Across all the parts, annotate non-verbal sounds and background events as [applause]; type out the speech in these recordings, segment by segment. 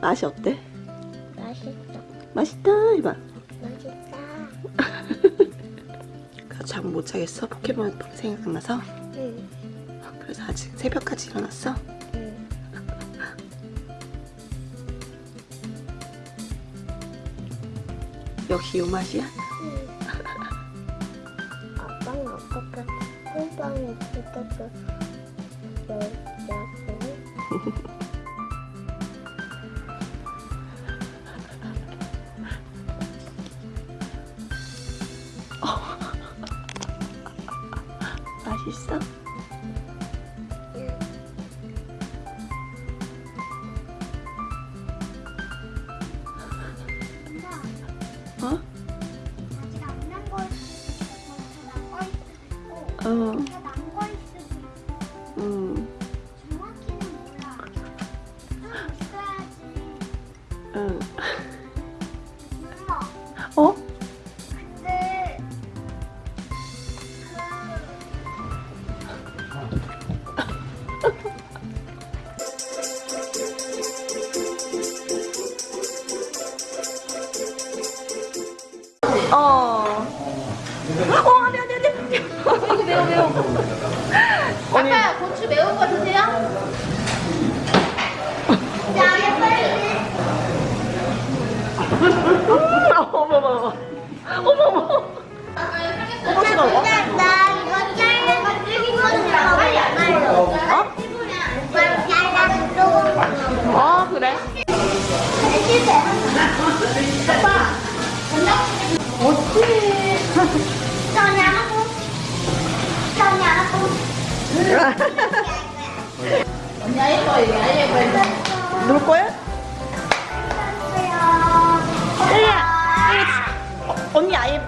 맛이 어때? 맛있어. 맛있다 해봐 맛있다. [laughs] 잠못 자겠어? 포켓몬 생각나서? 응. 그래서 아직 새벽까지 일어났어? 응. 역시 요 맛이야? 아빠는 어떻게 꿀빵이 어떻게 열자고? 맛있어? 어? 어. 좀 있어야지. 응. 어머머. 어머머. 호박씨가 먹어? 나 이거 잘라서 튀김으로 빨리 안 말려. 어? 어, 그래. 실패. 저냐고. 저냐고. 언니 예뻐 이거 아이 예뻐 이거. 놀 거야?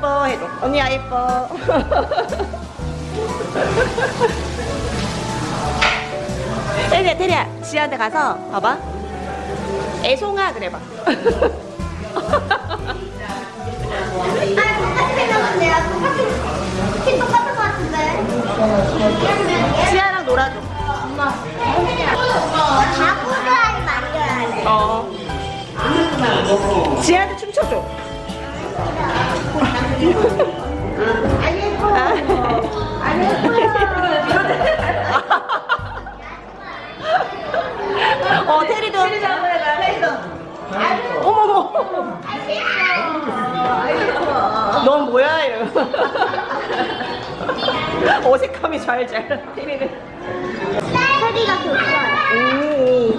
예뻐 해도. 언니 아 예뻐. [laughs] 혜리야, 혜리야, 지한테 가서 봐봐. 애송아 그래봐. [laughs] 지아랑 놀아줘. 엄마. 하지 말려야 돼. 어. 지아한테 춤춰줘. 어, 테리도. 테리도. 어머머. 넌 뭐야? 이러고. 어색함이 잘잘. 테리는. 소리가 좋아요. 오.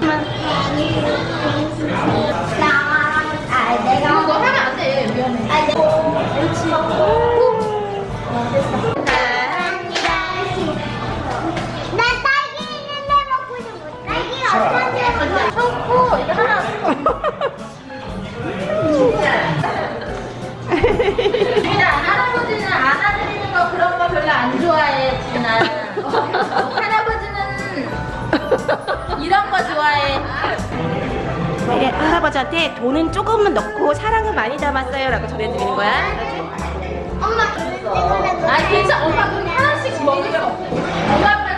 할아버지한테 돈은 조금만 넣고 사랑은 많이 담았어요 라고 전해드리는 거야. 엄마. 아 괜찮아 엄마 그럼 하나씩 먹으면 엄마 앞에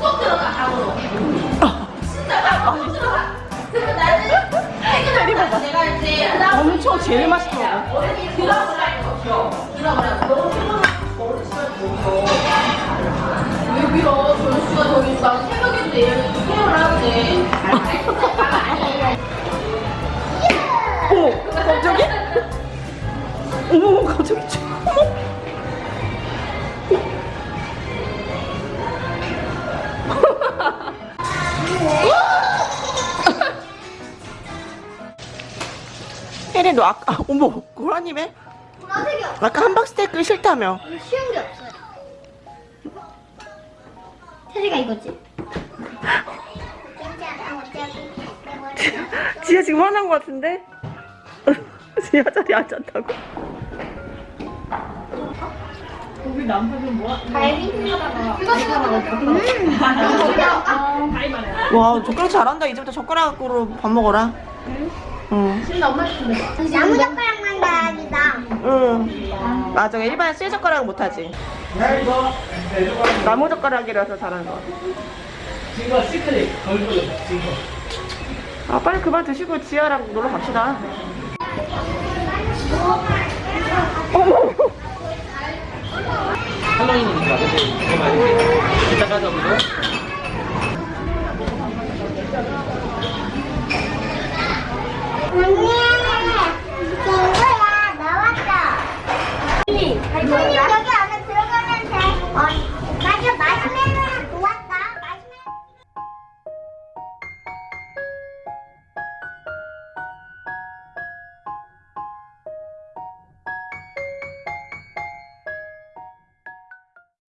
쏙 들어가 안으로. 진짜 쏙 들어가. 그러면 나는 퇴근할 때 내가 이제 엄청 제일 맛있게 먹어. 왜 밀어? 전수가 더 있어. 새벽인데 케어를 하는데. [laughs] [laughs] 어머, 갑자기? 어머, 갑자기. 혜리 너 아까 어머 고라님의 보라색이 없어. 아까 함박스테이크 싫다며 쉬운 게 없어요. 테리가 이거지. 지혜 지금 화난 거 같은데? [laughs] 지혜 자리 앉았다고? 갈비? 이거 음. 와 젓가락 잘한다 이제부터 젓가락으로 밥 먹어라 응. 나무 젓가락만 다행이다. 응. 맞아. 일반 쇠 젓가락은 못하지. 나무 젓가락이라서 잘하는 거. 지금 시크릿 걸고 지금 아 빨리 그만 드시고 지아랑 놀러 갑시다. 어머. 할